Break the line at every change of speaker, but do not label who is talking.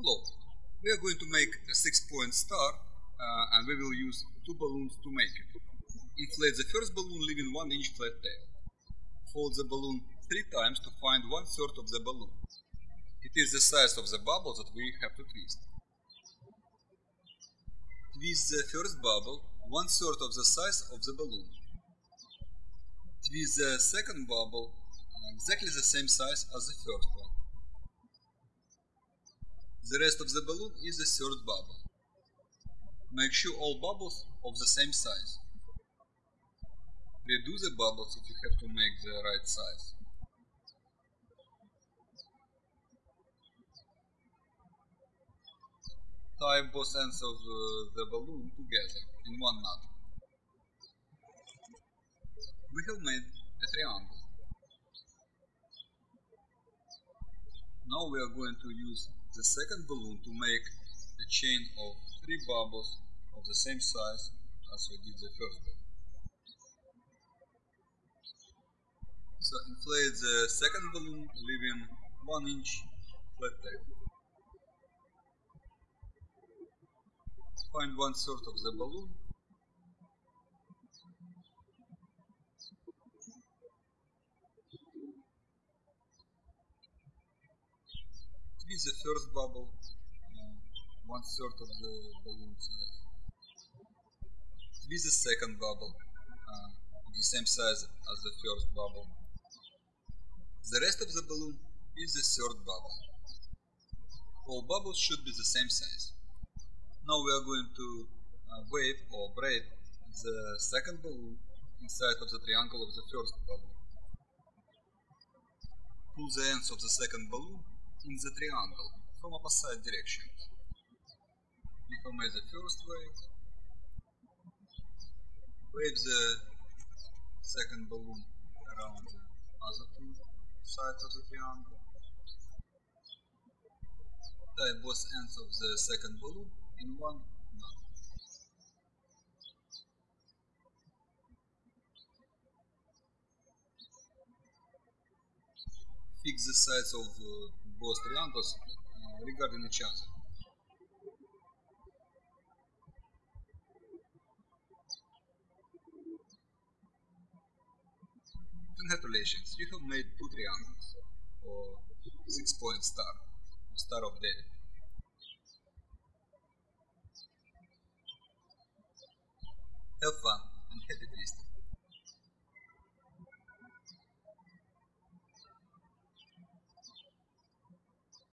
We are going to make a six-point star uh, and we will use two balloons to make it. Inflate the first balloon leaving 1 inch flat tail. Fold the balloon three times to find one third of the balloon. It is the size of the bubble that we have to twist. Twist the first bubble one third of the size of the balloon. Twist the second bubble exactly the same size as the first one. The rest of the balloon is the third bubble. Make sure all bubbles of the same size. Redo the bubbles if you have to make the right size. Tie both ends of the balloon together in one knot. We have made a triangle. Now we are going to use the second balloon to make a chain of three bubbles of the same size as we did the first balloon. So inflate the second balloon leaving 1 inch flat tail. Find one third of the balloon is the first bubble, uh, one third of the balloon size. This is the second bubble, uh, the same size as the first bubble. The rest of the balloon is the third bubble. All bubbles should be the same size. Now we are going to uh, wave or braid the second balloon inside of the triangle of the first balloon. Pull the ends of the second balloon in the triangle from opposite directions. Made the first wave, wave the second balloon around the other two sides of the triangle, tie both ends of the second balloon in one knot. Fix the sides of uh, both triangles regarding each other. Congratulations, you have made two triangles, or six point star, star of David.